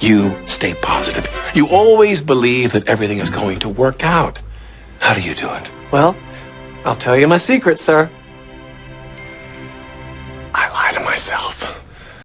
You stay positive. You always believe that everything is going to work out. How do you do it? Well, I'll tell you my secret, sir. I lie to myself.